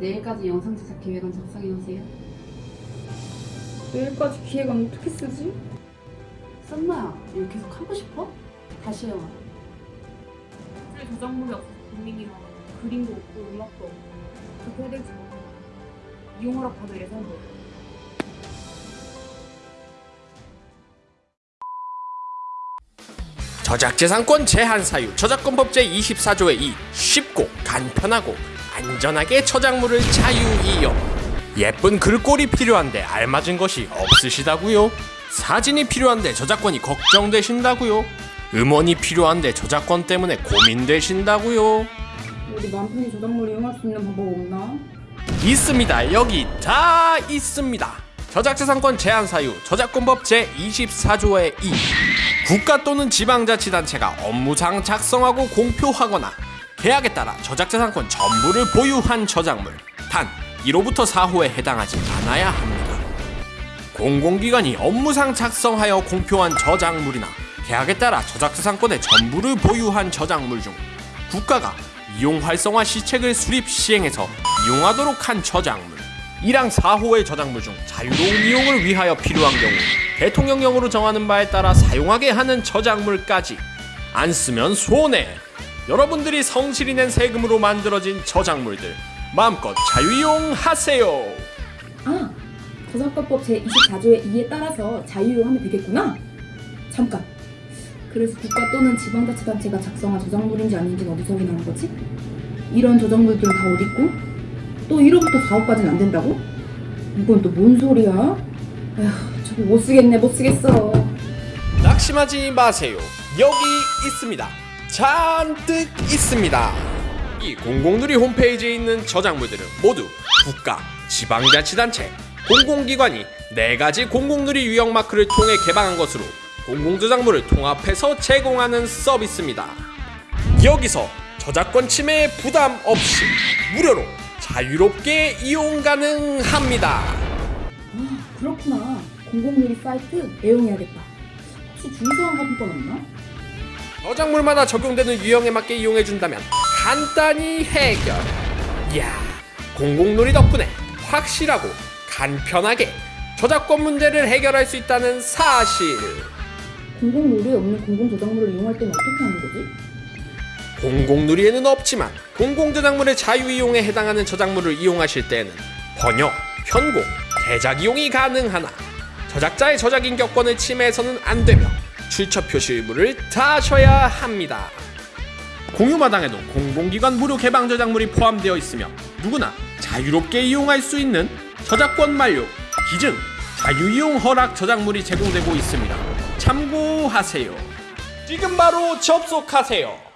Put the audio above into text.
내일까지 영상 제작 계획안 작성해오세요. 내일까지 기획안 어떻게 쓰지? 썸나야, 이거 계속 하고 싶어? 다시 해와. 사실 저작물이 없어서 고민이라 그림도 없고 음악도 없고 어떻게 해야 될지 모르겠어 이용하라 받을 예산도 없고 저작재산권 제한 사유 저작권법 제24조의 2 쉽고 간편하고 안전하게 저작물을 자유 이용 예쁜 글꼴이 필요한데 알맞은 것이 없으시다고요? 사진이 필요한데 저작권이 걱정되신다고요? 음원이 필요한데 저작권 때문에 고민되신다고요? 우리 맘 편히 저작물을 이용할 수 있는 방법 없나? 있습니다. 여기 다 있습니다. 저작재산권 제한 사유 저작권법 제24조의 2 국가 또는 지방자치단체가 업무상 작성하고 공표하거나 계약에 따라 저작재산권 전부를 보유한 저작물. 단 1호부터 4호에 해당하지 않아야 합니다. 공공기관이 업무상 작성하여 공표한 저작물이나 계약에 따라 저작재산권의 전부를 보유한 저작물 중 국가가 이용 활성화 시책을 수립 시행해서 이용하도록 한 저작물. 1항 4호의 저작물 중 자유로운 이용을 위하여 필요한 경우 대통령령으로 정하는 바에 따라 사용하게 하는 저작물까지. 안 쓰면 손해 여러분들이 성실히 낸 세금으로 만들어진 저작물들 마음껏 자유이용하세요 아! 저작권법 제24조의 2에 따라서 자유이용하면 되겠구나? 잠깐! 그래서 국가 또는 지방자치단체가 작성한 저작물인지 아닌지는 어디서 확인하는 거지? 이런 저작물들은 다 어딨고? 또 1호부터 4호까지는 안 된다고? 이건 또 뭔 소리야? 에휴 저거 못 쓰겠네 못 쓰겠어 낙심하지 마세요. 여기 있습니다. 잔뜩 있습니다. 이 공공누리 홈페이지에 있는 저작물들은 모두 국가, 지방자치단체, 공공기관이 네 가지 공공누리 유형 마크를 통해 개방한 것으로 공공저작물을 통합해서 제공하는 서비스입니다. 여기서 저작권 침해 부담 없이 무료로 자유롭게 이용 가능합니다. 아 그렇구나 공공유리 사이트 애용해야겠다 혹시 주의사항 같은 건 없나? 저작물마다 적용되는 유형에 맞게 이용해준다면 간단히 해결. 이야, 공공놀이 덕분에 확실하고 간편하게 저작권 문제를 해결할 수 있다는 사실. 공공유리에 없는 공공저작물을 이용할 때는 어떻게 하는 거지? 공공누리에는 없지만 공공저작물의 자유이용에 해당하는 저작물을 이용하실 때에는 번역, 편곡, 대작 이용이 가능하나 저작자의 저작 인격권을 침해해서는 안 되며 출처 표시 의무를 다하셔야 합니다. 공유마당에도 공공기관 무료 개방 저작물이 포함되어 있으며 누구나 자유롭게 이용할 수 있는 저작권 만료, 기증, 자유이용 허락 저작물이 제공되고 있습니다. 참고하세요. 지금 바로 접속하세요.